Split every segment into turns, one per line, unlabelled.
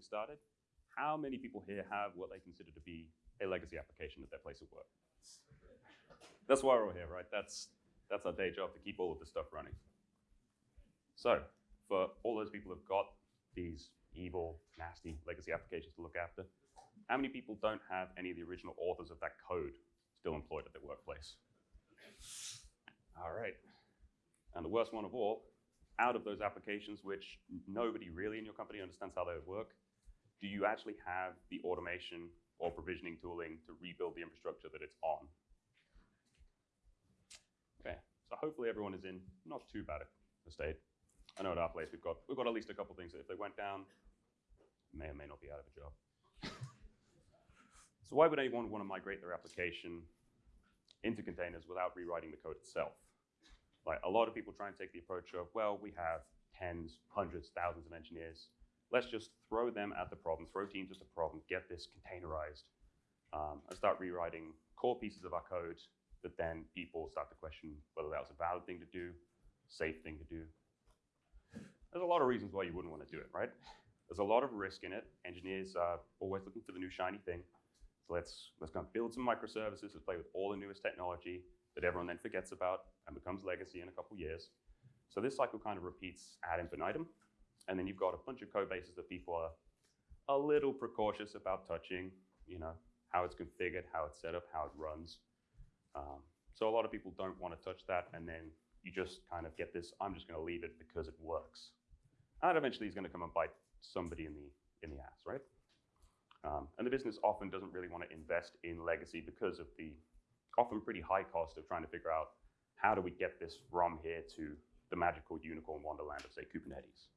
started, how many people here have what they consider to be a legacy application at their place of work? That's why we're all here, right? That's, that's our day job to keep all of this stuff running. So for all those people who've got these evil, nasty legacy applications to look after, how many people don't have any of the original authors of that code still employed at their workplace? All right. And the worst one of all, out of those applications which nobody really in your company understands how they work, do you actually have the automation or provisioning tooling to rebuild the infrastructure that it's on? Okay, so hopefully everyone is in not too bad a state. I know at our place we've got we've got at least a couple things that if they went down, may or may not be out of a job. so why would anyone want to migrate their application into containers without rewriting the code itself? Like a lot of people try and take the approach of, well, we have tens, hundreds, thousands of engineers. Let's just throw them at the problem, throw teams at the problem, get this containerized, um, and start rewriting core pieces of our code that then people start to question whether that was a valid thing to do, safe thing to do. There's a lot of reasons why you wouldn't want to do it, right? There's a lot of risk in it. Engineers are always looking for the new shiny thing. So let's, let's go and build some microservices that play with all the newest technology that everyone then forgets about and becomes legacy in a couple years. So this cycle kind of repeats ad infinitum. And then you've got a bunch of code bases that people are a little precautious about touching, you know, how it's configured, how it's set up, how it runs. Um, so a lot of people don't want to touch that, and then you just kind of get this, I'm just going to leave it because it works. And eventually is going to come and bite somebody in the, in the ass, right? Um, and the business often doesn't really want to invest in legacy because of the often pretty high cost of trying to figure out how do we get this from here to the magical unicorn wonderland of, say, Kubernetes.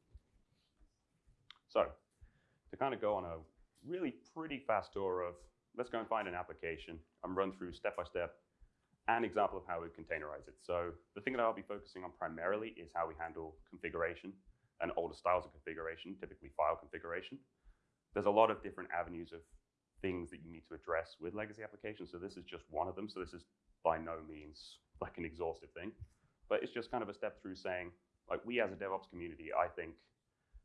So to kind of go on a really pretty fast tour of, let's go and find an application and run through step by step an example of how we containerize it. So the thing that I'll be focusing on primarily is how we handle configuration and older styles of configuration, typically file configuration. There's a lot of different avenues of things that you need to address with legacy applications. So this is just one of them. So this is by no means like an exhaustive thing, but it's just kind of a step through saying, like we as a DevOps community, I think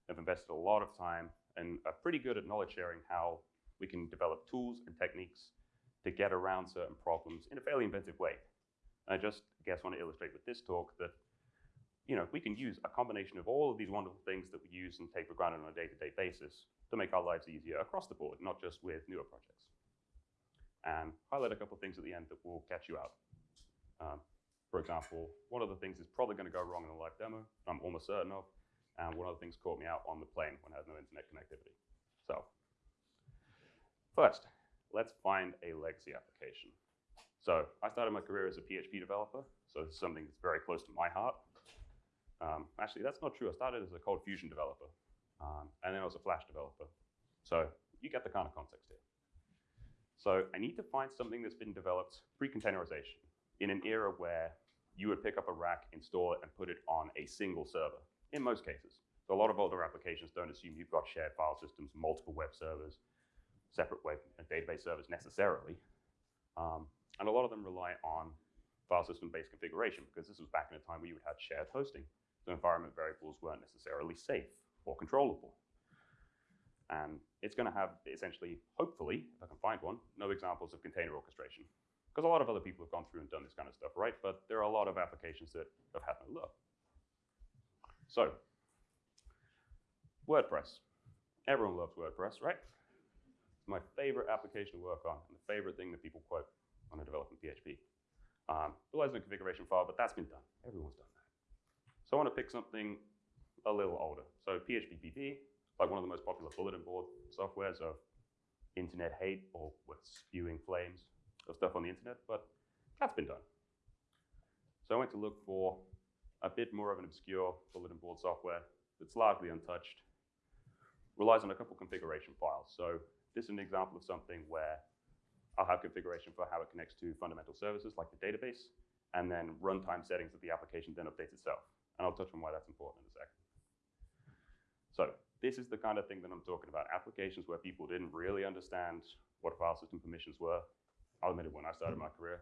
have invested a lot of time and are pretty good at knowledge sharing how we can develop tools and techniques to get around certain problems in a fairly inventive way. I just I guess want to illustrate with this talk that you know, we can use a combination of all of these wonderful things that we use and take for granted on a day-to-day -day basis to make our lives easier across the board, not just with newer projects. And highlight a couple of things at the end that will catch you out. Um, for example, one of the things is probably going to go wrong in the live demo, I'm almost certain of, and one of the things caught me out on the plane when I had no internet connectivity. So, first, let's find a legacy application. So I started my career as a PHP developer, so is something that's very close to my heart. Um, actually, that's not true. I started as a Cold Fusion developer, um, and then I was a Flash developer. So you get the kind of context here. So I need to find something that's been developed pre-containerization in an era where you would pick up a rack, install it, and put it on a single server, in most cases. So a lot of older applications don't assume you've got shared file systems, multiple web servers, separate web and database servers necessarily. Um, and a lot of them rely on file system-based configuration because this was back in a time where you would have shared hosting. So environment variables weren't necessarily safe or controllable. And it's going to have essentially, hopefully, if I can find one, no examples of container orchestration. Because a lot of other people have gone through and done this kind of stuff, right? But there are a lot of applications that have had no luck. So, WordPress. Everyone loves WordPress, right? It's my favorite application to work on and the favorite thing that people quote when I develop in PHP. Um, relies on a configuration file, but that's been done. Everyone's done that. So I want to pick something a little older. So PHPBB, like one of the most popular bulletin board softwares of internet hate or with spewing flames of stuff on the internet, but that's been done. So I went to look for a bit more of an obscure bulletin board software that's largely untouched, relies on a couple configuration files. So this is an example of something where I'll have configuration for how it connects to fundamental services like the database, and then runtime settings that the application then updates itself. And I'll touch on why that's important in a second. So this is the kind of thing that I'm talking about, applications where people didn't really understand what file system permissions were. I'll admit it, when I started my career,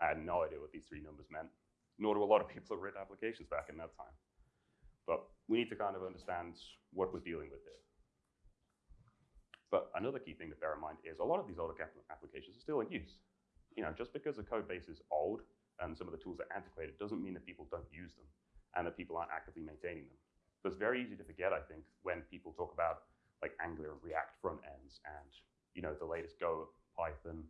I had no idea what these three numbers meant, nor do a lot of people have written applications back in that time. But we need to kind of understand what we're dealing with here. But another key thing to bear in mind is a lot of these older applications are still in use. You know, just because the code base is old and some of the tools are antiquated doesn't mean that people don't use them and that people aren't actively maintaining them. So it's very easy to forget, I think, when people talk about like Angular and React front ends and you know the latest Go, Python,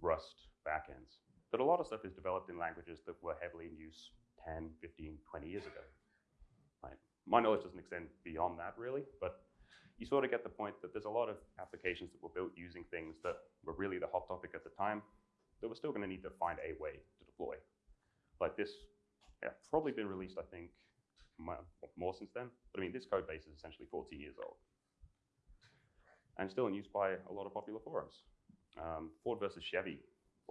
Rust backends. That a lot of stuff is developed in languages that were heavily in use 10, 15, 20 years ago. Right. My knowledge doesn't extend beyond that really, but you sort of get the point that there's a lot of applications that were built using things that were really the hot topic at the time that we're still going to need to find a way to deploy. Like this, yeah, probably been released, I think, more since then. But I mean, this code base is essentially 14 years old and still in use by a lot of popular forums. Um, Ford versus Chevy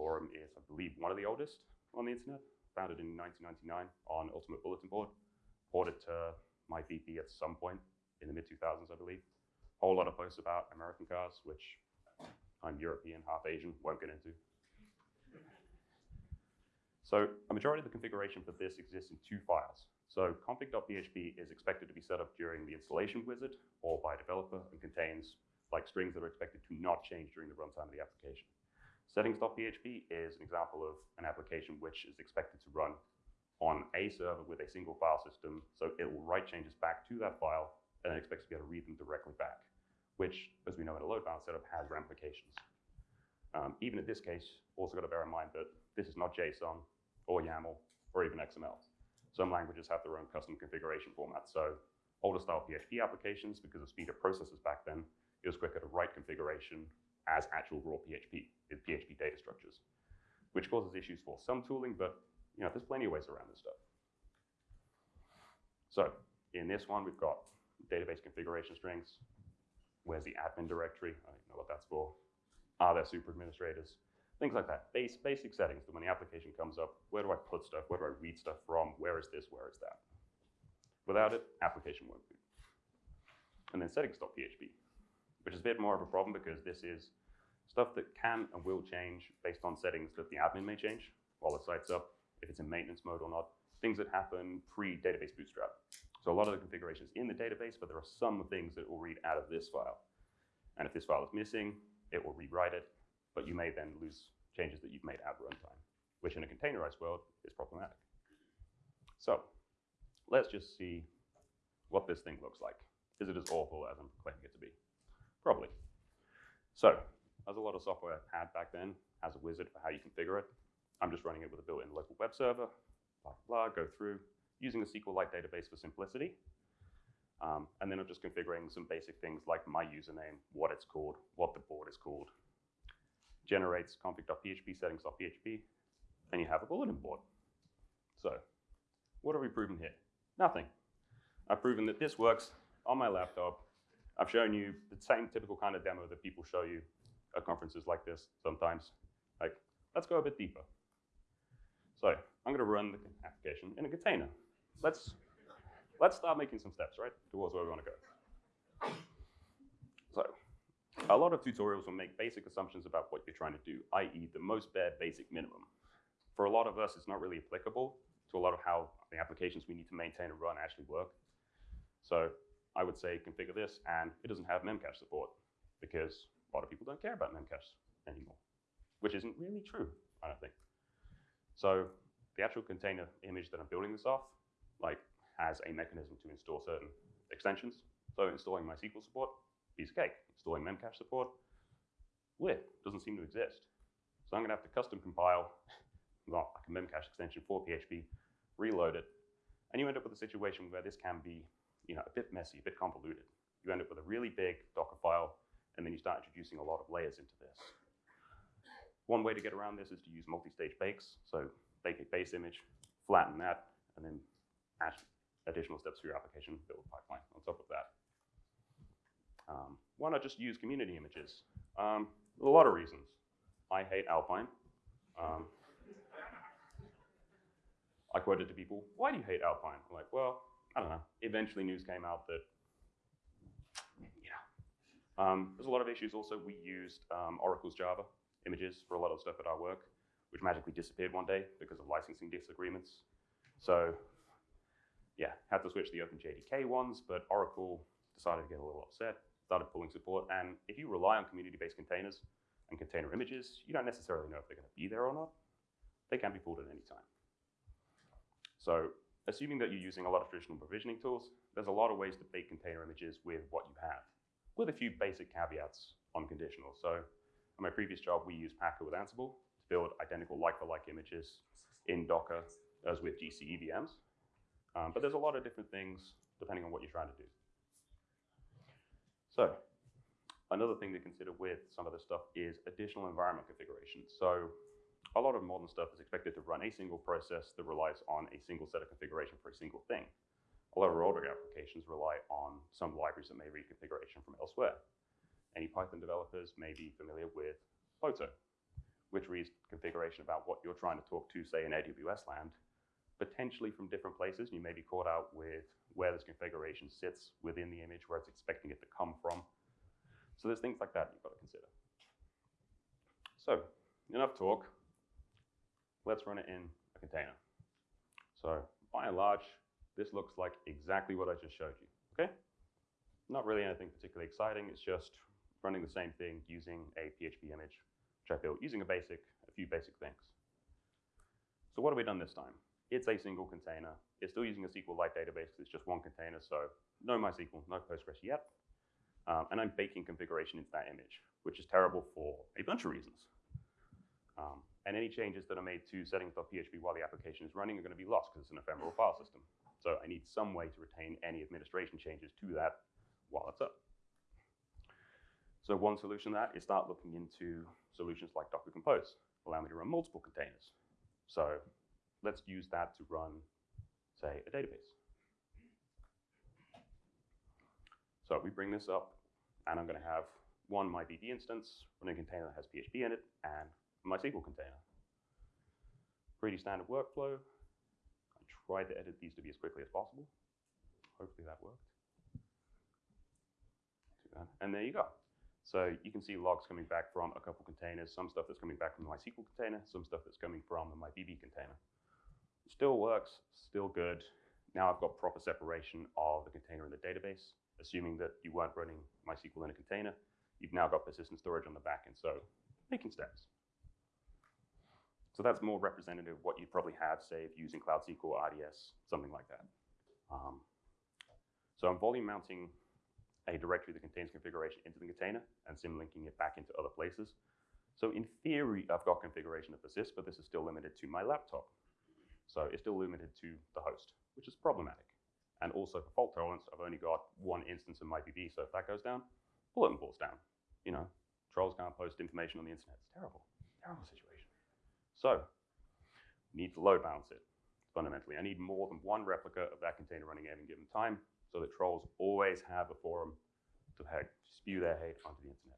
forum is, I believe, one of the oldest on the internet, founded in 1999 on Ultimate Bulletin Board, ported to MyBB at some point in the mid 2000s, I believe. Whole lot of posts about American cars, which I'm European, half Asian, won't get into. So a majority of the configuration for this exists in two files. So config.php is expected to be set up during the installation wizard or by a developer and contains like strings that are expected to not change during the runtime of the application. Settings.php is an example of an application which is expected to run on a server with a single file system. So it will write changes back to that file and then expects to be able to read them directly back, which, as we know in a load balance setup, has ramifications. Um, even in this case, also got to bear in mind that this is not JSON or YAML or even XML. Some languages have their own custom configuration formats. So older style PHP applications, because of speed of processes back then, it was quicker to write configuration as actual raw PHP, PHP data structures, which causes issues for some tooling, but you know, there's plenty of ways around this stuff. So in this one, we've got database configuration strings. Where's the admin directory? I don't know what that's for. Are there super administrators? Things like that. Base, basic settings that when the application comes up, where do I put stuff? Where do I read stuff from? Where is this? Where is that? Without it, application won't boot. And then settings.php, which is a bit more of a problem because this is stuff that can and will change based on settings that the admin may change while the site's up, if it's in maintenance mode or not, things that happen pre-database bootstrap. So a lot of the configuration is in the database, but there are some things that will read out of this file. And if this file is missing, it will rewrite it, but you may then lose changes that you've made at runtime, which in a containerized world is problematic. So let's just see what this thing looks like. Is it as awful as I'm claiming it to be? Probably. So, as a lot of software had back then, as a wizard for how you configure it, I'm just running it with a built-in local web server, blah, blah, blah, go through, using a SQLite database for simplicity. Um, and then I'm just configuring some basic things like my username, what it's called, what the board is called. Generates config.php, settings.php, and you have a bulletin board. So, what have we proven here? Nothing. I've proven that this works on my laptop. I've shown you the same typical kind of demo that people show you at conferences like this sometimes. Like, let's go a bit deeper. So I'm going to run the application in a container. Let's, let's start making some steps, right, towards where we want to go. So a lot of tutorials will make basic assumptions about what you're trying to do, i.e. the most bare basic minimum. For a lot of us, it's not really applicable to a lot of how the applications we need to maintain and run actually work. So I would say configure this, and it doesn't have memcache support because a lot of people don't care about memcache anymore, which isn't really true, I don't think. So the actual container image that I'm building this off, like, has a mechanism to install certain extensions. So installing MySQL support, piece of cake. Installing memcache support, weird, doesn't seem to exist. So I'm gonna have to custom compile well, like a memcache extension for PHP, reload it, and you end up with a situation where this can be you know, a bit messy, a bit convoluted. You end up with a really big Docker file, and then you start introducing a lot of layers into this. One way to get around this is to use multi-stage bakes. So bake a base image, flatten that, and then add additional steps for your application build a pipeline on top of that. Um, why not just use community images? Um, a lot of reasons. I hate Alpine. Um, I quoted to people, why do you hate Alpine? I'm like, well, I don't know. Eventually news came out that, yeah. Um, there's a lot of issues also. We used um, Oracle's Java images for a lot of stuff at our work, which magically disappeared one day because of licensing disagreements. So yeah, had to switch the OpenJDK ones, but Oracle decided to get a little upset, started pulling support. And if you rely on community-based containers and container images, you don't necessarily know if they're going to be there or not. They can be pulled at any time. So assuming that you're using a lot of traditional provisioning tools, there's a lot of ways to bake container images with what you have, with a few basic caveats on conditional. So in my previous job, we used Packer with Ansible to build identical like-for-like images in Docker as with GCE VMs. Um, but there's a lot of different things depending on what you're trying to do. So another thing to consider with some of this stuff is additional environment configuration. So a lot of modern stuff is expected to run a single process that relies on a single set of configuration for a single thing. A lot of our older applications rely on some libraries that may read configuration from elsewhere. Any Python developers may be familiar with Boto, which reads configuration about what you're trying to talk to, say, in AWS land, potentially from different places. You may be caught out with where this configuration sits within the image, where it's expecting it to come from. So there's things like that you've got to consider. So enough talk let's run it in a container. So by and large, this looks like exactly what I just showed you, okay? Not really anything particularly exciting, it's just running the same thing using a PHP image, which I built using a basic, a few basic things. So what have we done this time? It's a single container. It's still using a SQLite database it's just one container, so no MySQL, no Postgres yet. Um, and I'm baking configuration into that image, which is terrible for a bunch of reasons. Um, and any changes that are made to settings.php while the application is running are going to be lost because it's an ephemeral file system. So I need some way to retain any administration changes to that while it's up. So one solution to that is start looking into solutions like Docker Compose, allow me to run multiple containers. So let's use that to run, say, a database. So we bring this up, and I'm going to have one MyBB instance running a container that has PHP in it, and MySQL container. Pretty standard workflow. I tried to edit these to be as quickly as possible. Hopefully that worked. And there you go. So you can see logs coming back from a couple containers, some stuff that's coming back from the MySQL container, some stuff that's coming from the MyBB container. Still works, still good. Now I've got proper separation of the container and the database. Assuming that you weren't running MySQL in a container, you've now got persistent storage on the back end. So making steps. So that's more representative of what you'd probably have, say, if using Cloud SQL, RDS, something like that. Um, so I'm volume mounting a directory that contains configuration into the container and symlinking it back into other places. So in theory, I've got configuration that persists, but this is still limited to my laptop. So it's still limited to the host, which is problematic. And also for fault tolerance, I've only got one instance of MyBB, so if that goes down, bulletin board's down. You know, trolls can't post information on the internet. It's terrible, terrible situation. So, need to load balance it, fundamentally. I need more than one replica of that container running at any given time so that trolls always have a forum to spew their hate onto the internet.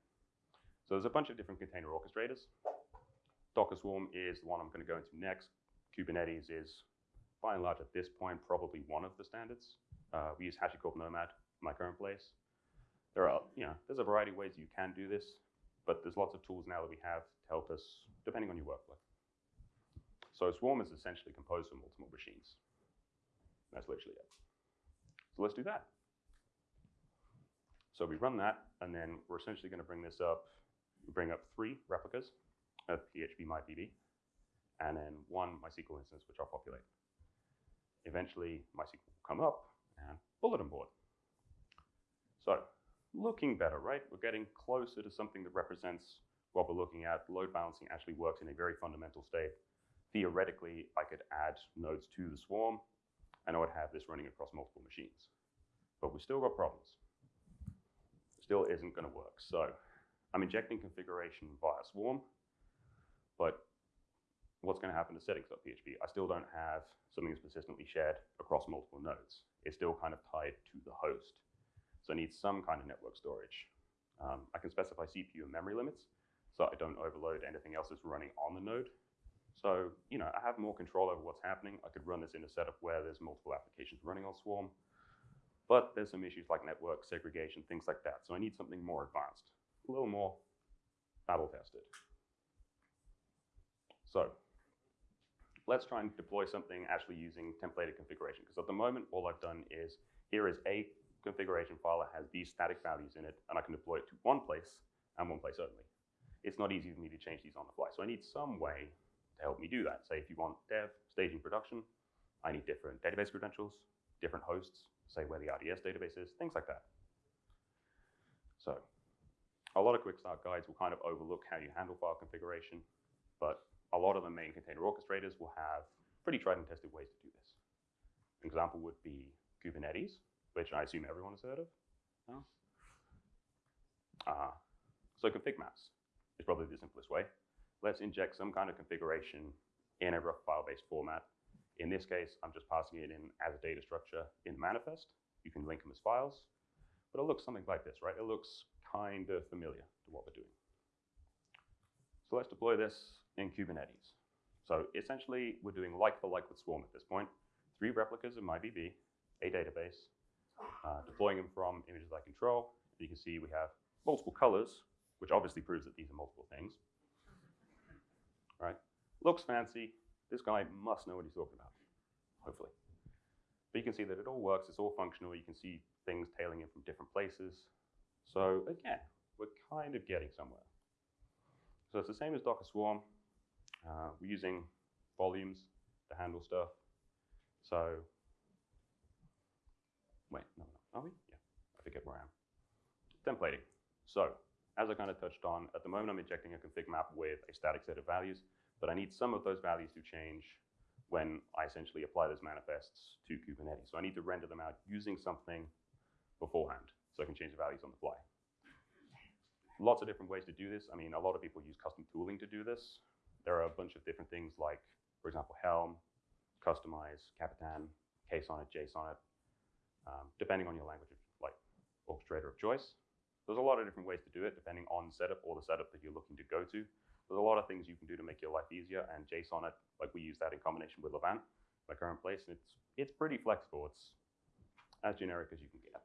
So there's a bunch of different container orchestrators. Docker Swarm is the one I'm going to go into next. Kubernetes is, by and large, at this point, probably one of the standards. Uh, we use HashiCorp Nomad in my current place. There are, you know, there's a variety of ways you can do this, but there's lots of tools now that we have to help us, depending on your workflow. So a swarm is essentially composed of multiple machines. That's literally it. So let's do that. So we run that, and then we're essentially going to bring this up, bring up three replicas of PHP MyBB, and then one MySQL instance, which I'll populate. Eventually, MySQL will come up and bulletin board. So looking better, right? We're getting closer to something that represents what we're looking at. Load balancing actually works in a very fundamental state theoretically, I could add nodes to the swarm, and I would have this running across multiple machines. But we still got problems. Still isn't going to work. So I'm injecting configuration via swarm, but what's going to happen to settings.php? I still don't have something that's persistently shared across multiple nodes. It's still kind of tied to the host. So I need some kind of network storage. Um, I can specify CPU and memory limits, so I don't overload anything else that's running on the node. So, you know, I have more control over what's happening. I could run this in a setup where there's multiple applications running on Swarm, but there's some issues like network segregation, things like that. So I need something more advanced, a little more battle tested. So let's try and deploy something actually using templated configuration, because at the moment, all I've done is here is a configuration file that has these static values in it, and I can deploy it to one place and one place only. It's not easy for me to change these on the fly. So I need some way to help me do that. Say if you want dev, staging, production, I need different database credentials, different hosts, say where the RDS database is, things like that. So a lot of quick start guides will kind of overlook how you handle file configuration, but a lot of the main container orchestrators will have pretty tried and tested ways to do this. An example would be Kubernetes, which I assume everyone has heard of. Uh, so config maps is probably the simplest way. Let's inject some kind of configuration in a rough file-based format. In this case, I'm just passing it in as a data structure in the manifest. You can link them as files, but it looks something like this, right? It looks kind of familiar to what we're doing. So let's deploy this in Kubernetes. So essentially, we're doing like for like with Swarm at this point. Three replicas of MyBB, a database, uh, deploying them from images I control. You can see we have multiple colors, which obviously proves that these are multiple things. Looks fancy. This guy must know what he's talking about, hopefully. But you can see that it all works. It's all functional. You can see things tailing in from different places. So again, we're kind of getting somewhere. So it's the same as Docker Swarm. Uh, we're using volumes to handle stuff. So, wait, no, no, are we? Yeah, I forget where I am. Templating. So, as I kind of touched on, at the moment I'm injecting a config map with a static set of values, but I need some of those values to change when I essentially apply those manifests to Kubernetes. So I need to render them out using something beforehand so I can change the values on the fly. Lots of different ways to do this. I mean, a lot of people use custom tooling to do this. There are a bunch of different things like, for example, Helm, Kustomize, Kapitan, KSonnet, JSonnet, um, depending on your language of like orchestrator of choice. There's a lot of different ways to do it depending on setup or the setup that you're looking to go to. There's a lot of things you can do to make your life easier, and JSonnet, like we use that in combination with Levant, my current place, and it's it's pretty flexible. It's as generic as you can get.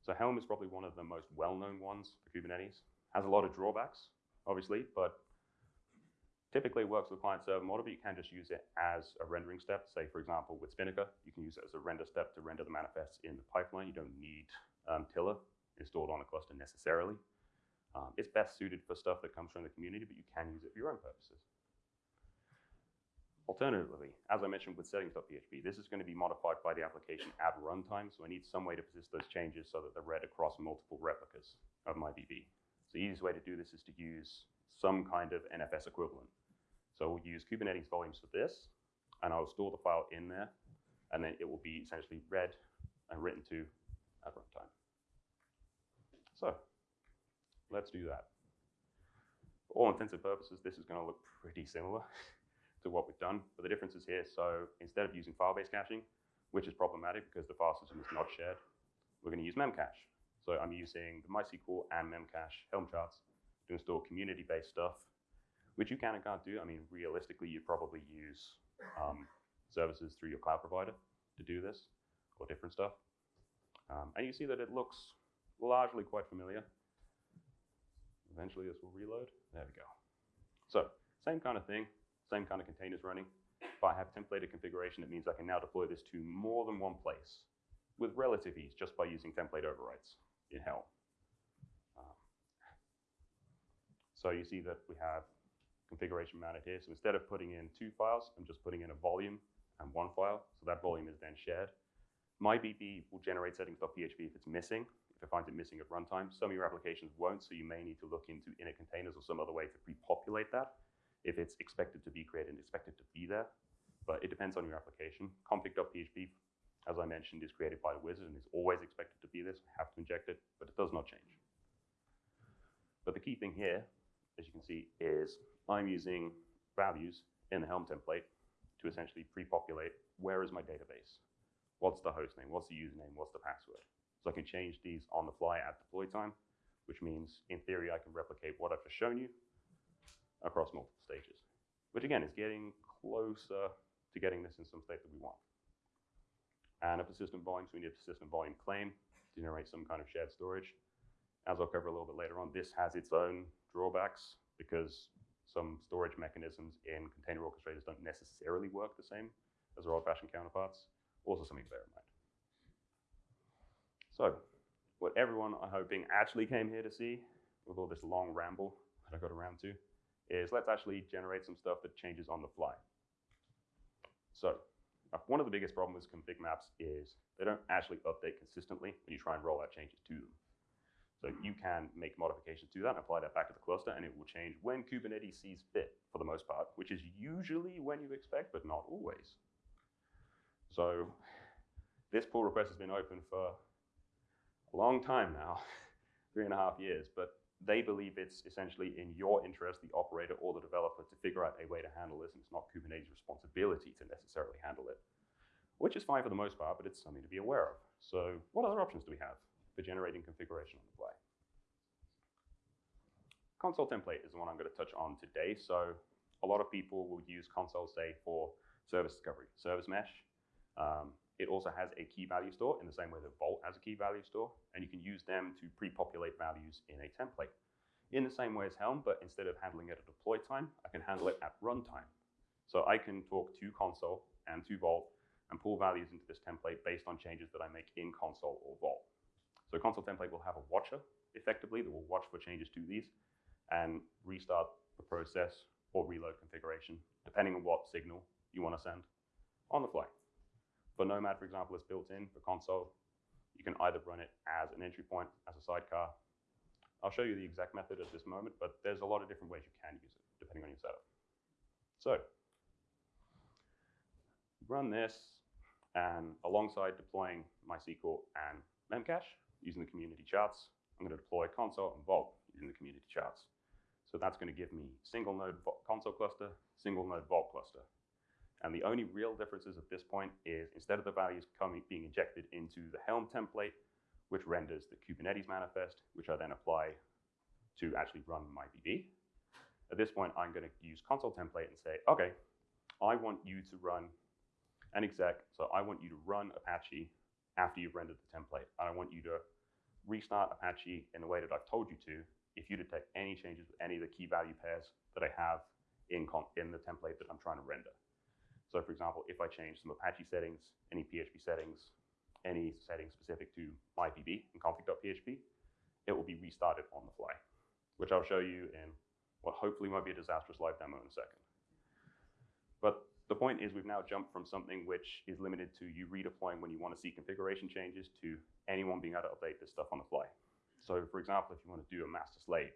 So Helm is probably one of the most well-known ones for Kubernetes. Has a lot of drawbacks, obviously, but typically works with client-server model, but you can just use it as a rendering step. Say, for example, with Spinnaker, you can use it as a render step to render the manifests in the pipeline. You don't need um, Tiller installed on a cluster necessarily. Um, it's best suited for stuff that comes from the community, but you can use it for your own purposes. Alternatively, as I mentioned with settings.php, this is going to be modified by the application at runtime, so I need some way to persist those changes so that they're read across multiple replicas of MyBB. So the easiest way to do this is to use some kind of NFS equivalent. So we'll use Kubernetes volumes for this, and I'll store the file in there, and then it will be essentially read and written to at runtime. So let's do that. For all intents and purposes, this is going to look pretty similar to what we've done. But the difference is here. So instead of using file-based caching, which is problematic because the file system is not shared, we're going to use memcache. So I'm using the MySQL and memcache Helm charts to install community-based stuff, which you can and can't do. I mean, realistically, you probably use um, services through your cloud provider to do this or different stuff. Um, and you see that it looks largely quite familiar. Eventually this will reload. There we go. So same kind of thing, same kind of containers running. If I have templated configuration, it means I can now deploy this to more than one place with relative ease just by using template overrides in Helm. Um, so you see that we have configuration mounted here. So instead of putting in two files, I'm just putting in a volume and one file. So that volume is then shared. MyBB will generate settings.php if it's missing, if it finds it missing at runtime. Some of your applications won't, so you may need to look into init containers or some other way to pre-populate that if it's expected to be created and expected to be there. But it depends on your application. Config.php, as I mentioned, is created by the wizard and is always expected to be this. We have to inject it, but it does not change. But the key thing here, as you can see, is I'm using values in the Helm template to essentially pre-populate where is my database? What's the host name? What's the username? What's the password? So I can change these on the fly at deploy time, which means in theory I can replicate what I've just shown you across multiple stages, which again is getting closer to getting this in some state that we want. And a persistent volume, so we need a persistent volume claim to generate some kind of shared storage. As I'll cover a little bit later on, this has its own drawbacks because some storage mechanisms in container orchestrators don't necessarily work the same as their old-fashioned counterparts. Also something to bear in mind. So, what everyone I'm hoping actually came here to see with all this long ramble that I got around to is let's actually generate some stuff that changes on the fly. So, uh, one of the biggest problems with config maps is they don't actually update consistently when you try and roll out changes to them. So you can make modifications to that and apply that back to the cluster, and it will change when Kubernetes sees fit for the most part, which is usually when you expect, but not always. So this pull request has been open for a long time now, three and a half years, but they believe it's essentially in your interest, the operator or the developer, to figure out a way to handle this, and it's not Kubernetes' responsibility to necessarily handle it, which is fine for the most part, but it's something to be aware of. So what other options do we have for generating configuration on the fly? Consul template is the one I'm going to touch on today. So a lot of people will use Consul, say, for service discovery, service mesh. Um, it also has a key value store in the same way that Vault has a key value store, and you can use them to pre-populate values in a template. In the same way as Helm, but instead of handling it at deploy time, I can handle it at runtime. So I can talk to Consul and to Vault and pull values into this template based on changes that I make in Consul or Vault. So Consul template will have a watcher, effectively, that will watch for changes to these and restart the process or reload configuration, depending on what signal you want to send on the fly. For Nomad, for example, it's built in for Consul. You can either run it as an entry point, as a sidecar. I'll show you the exact method at this moment, but there's a lot of different ways you can use it, depending on your setup. So, run this, and alongside deploying MySQL and Memcache using the community charts, I'm going to deploy Consul and Vault using the community charts. So that's going to give me single node Consul cluster, single node Vault cluster. And the only real differences at this point is instead of the values coming being injected into the Helm template, which renders the Kubernetes manifest, which I then apply to actually run my VB. At this point, I'm going to use Consul template and say, okay, I want you to run an exec, so I want you to run Apache after you've rendered the template. And I want you to restart Apache in the way that I've told you to if you detect any changes with any of the key value pairs that I have in, in the template that I'm trying to render. So for example, if I change some Apache settings, any PHP settings, any settings specific to MyBB and config.php, it will be restarted on the fly, which I'll show you in what hopefully might be a disastrous live demo in a second. But the point is we've now jumped from something which is limited to you redeploying when you want to see configuration changes to anyone being able to update this stuff on the fly. So for example, if you want to do a master slave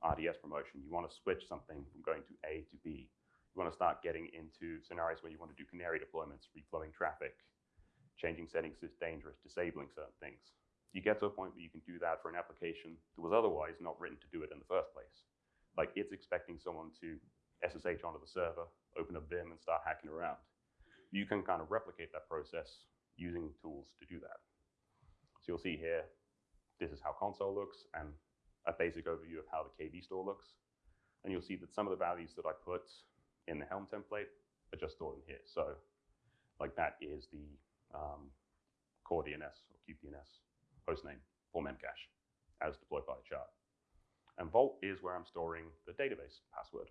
RDS promotion, you want to switch something from going to A to B, you want to start getting into scenarios where you want to do canary deployments, reflowing traffic, changing settings is dangerous, disabling certain things. You get to a point where you can do that for an application that was otherwise not written to do it in the first place. Like it's expecting someone to SSH onto the server, open a Vim, and start hacking around. You can kind of replicate that process using tools to do that. So you'll see here, this is how Consul looks and a basic overview of how the KV store looks. And you'll see that some of the values that I put in the Helm template are just stored in here. So like that is the um, core DNS or kubedns hostname for Memcache as deployed by the chart. And Vault is where I'm storing the database password.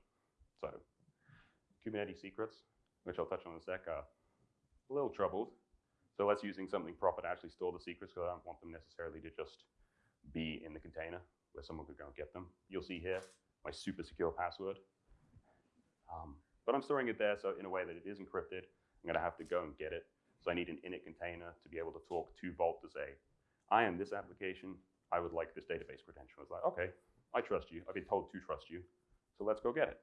So Kubernetes secrets, which I'll touch on in a sec, are a little troubled. So let's using something proper to actually store the secrets because I don't want them necessarily to just be in the container where someone could go and get them. You'll see here my super secure password. Um, but I'm storing it there so in a way that it is encrypted. I'm going to have to go and get it. So I need an init container to be able to talk to Vault to say, I am this application. I would like this database credential. It's like, okay, I trust you. I've been told to trust you. So let's go get it.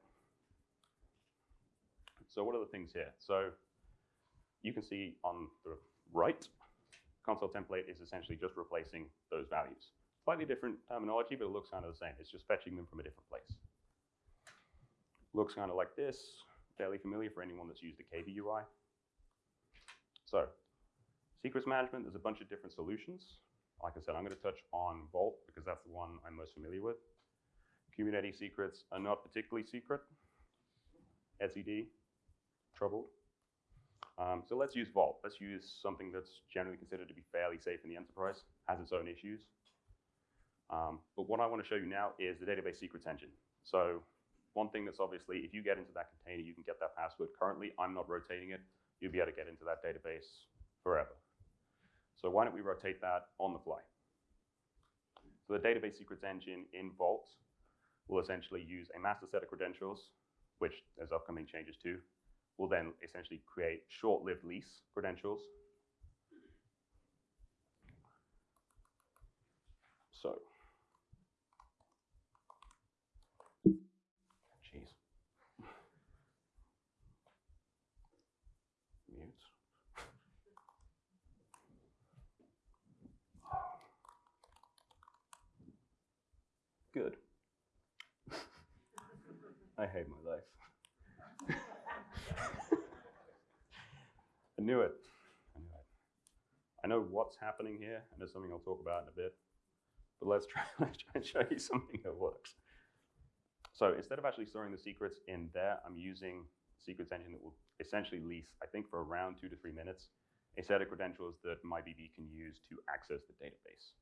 So what are the things here? So you can see on the right, Consul template is essentially just replacing those values. Slightly different terminology, but it looks kind of the same. It's just fetching them from a different place. Looks kind of like this fairly familiar for anyone that's used a KV UI. So, secrets management, there's a bunch of different solutions. Like I said, I'm going to touch on Vault because that's the one I'm most familiar with. Kubernetes secrets are not particularly secret. etcd, troubled. Um, so let's use Vault. Let's use something that's generally considered to be fairly safe in the enterprise, has its own issues. Um, but what I want to show you now is the database secrets engine. So one thing that's obviously, if you get into that container, you can get that password. Currently, I'm not rotating it. You'll be able to get into that database forever. So why don't we rotate that on the fly? So the database secrets engine in Vault will essentially use a master set of credentials, which there's upcoming changes to, will then essentially create short-lived lease credentials. So, I hate my life. I knew it. I knew it. I know what's happening here, and there's something I'll talk about in a bit. But let's try, let's try and show you something that works. So instead of actually storing the secrets in there, I'm using secrets engine that will essentially lease, I think for around two to three minutes, a set of credentials that MyBB can use to access the database.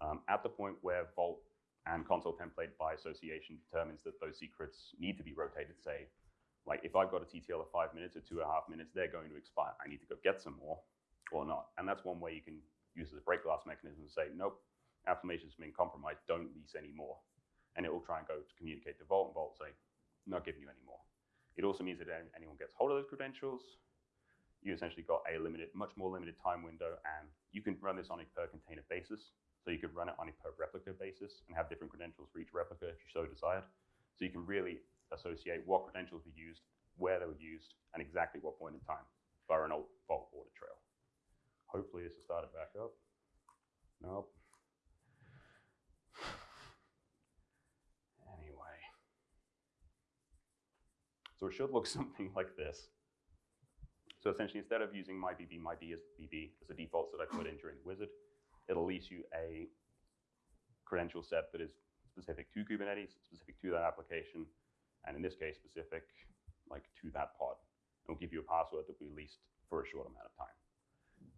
Um, at the point where Vault and Consul template by association determines that those secrets need to be rotated, say, like if I've got a TTL of five minutes or two and a half minutes, they're going to expire. I need to go get some more or not. And that's one way you can use as a break glass mechanism to say, nope, affirmation's been compromised, don't lease anymore. And it will try and go to communicate to Vault, and Vault say, not giving you any more. It also means that anyone gets hold of those credentials, you essentially got a limited, much more limited time window, and you can run this on a per container basis. So you could run it on a per replica basis and have different credentials for each replica if you so desired. So you can really associate what credentials were used, where they were used, and exactly what point in time via an old Vault audit trail. Hopefully this has started back up. Nope. Anyway. So it should look something like this. So essentially, instead of using myBB, myB as BB as the defaults that I put in during the wizard, it'll lease you a credential set that is specific to Kubernetes, specific to that application, and in this case, specific like to that pod. It'll give you a password that we leased for a short amount of time.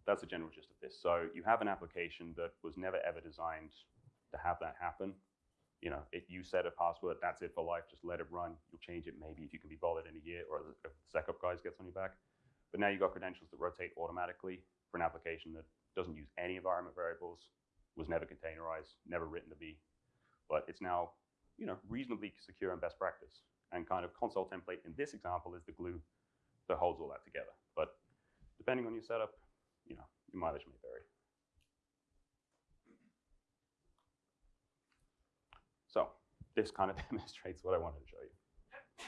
That's the general gist of this. So you have an application that was never ever designed to have that happen. You know, if you set a password, that's it for life. Just let it run. You'll change it maybe if you can be bothered in a year or if the SecOp guys gets on your back. But now you've got credentials that rotate automatically for an application that doesn't use any environment variables, was never containerized, never written to be, but it's now, you know, reasonably secure and best practice. And kind of Consul template in this example is the glue that holds all that together. But depending on your setup, you know, your mileage may vary. So this kind of demonstrates what I wanted to show you,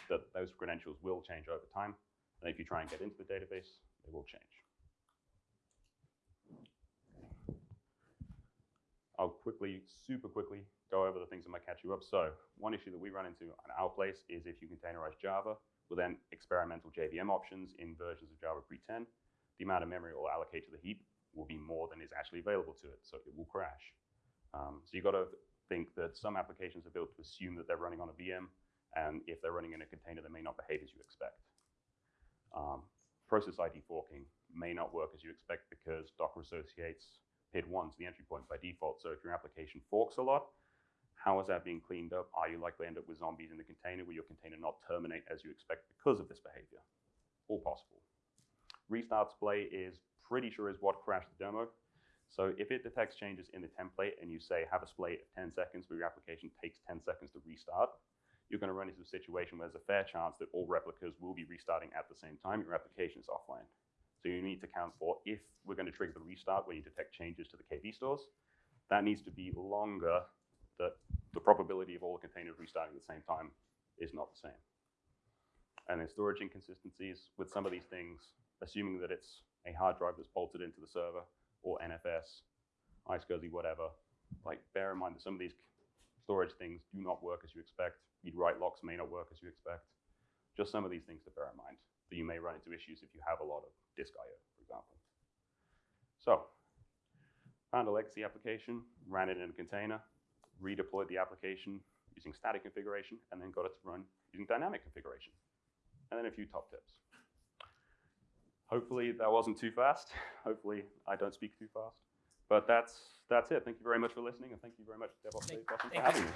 that those credentials will change over time. And if you try and get into the database, they will change. I'll quickly, super quickly, go over the things that might catch you up. So one issue that we run into at our place is if you containerize Java with then experimental JVM options in versions of Java pre-10, the amount of memory it will allocate to the heap will be more than is actually available to it, so it will crash. Um, so you've got to think that some applications are built to assume that they're running on a VM, and if they're running in a container, they may not behave as you expect. Um, process ID forking may not work as you expect because Docker associates PID1 to the entry point by default. So if your application forks a lot, how is that being cleaned up? Are you likely to end up with zombies in the container? Will your container not terminate as you expect because of this behavior? All possible. Restart splay is pretty sure is what crashed the demo. So if it detects changes in the template and you say have a splay of 10 seconds, but your application takes 10 seconds to restart, you're going to run into a situation where there's a fair chance that all replicas will be restarting at the same time. Your application is offline. So you need to count for if we're going to trigger the restart when you detect changes to the KV stores, that needs to be longer. That the probability of all the containers restarting at the same time is not the same. And then storage inconsistencies with some of these things, assuming that it's a hard drive that's bolted into the server or NFS, iSCSI, whatever, like bear in mind that some of these storage things do not work as you expect. You'd write locks may not work as you expect. Just some of these things to bear in mind that you may run into issues if you have a lot of disk I.O., for example. So, found a legacy application, ran it in a container, redeployed the application using static configuration, and then got it to run using dynamic configuration. And then a few top tips. Hopefully that wasn't too fast. Hopefully I don't speak too fast. But that's that's it. Thank you very much for listening, and thank you very much, DevOpsDays, for having me.